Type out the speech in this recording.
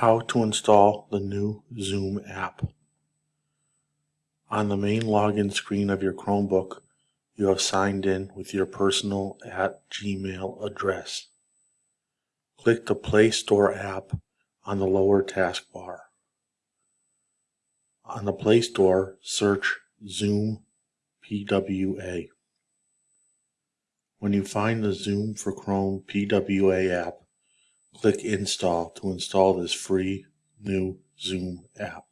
How to install the new Zoom app. On the main login screen of your Chromebook, you have signed in with your personal at Gmail address. Click the Play Store app on the lower taskbar. On the Play Store, search Zoom PWA. When you find the Zoom for Chrome PWA app, click Install to install this free new Zoom app.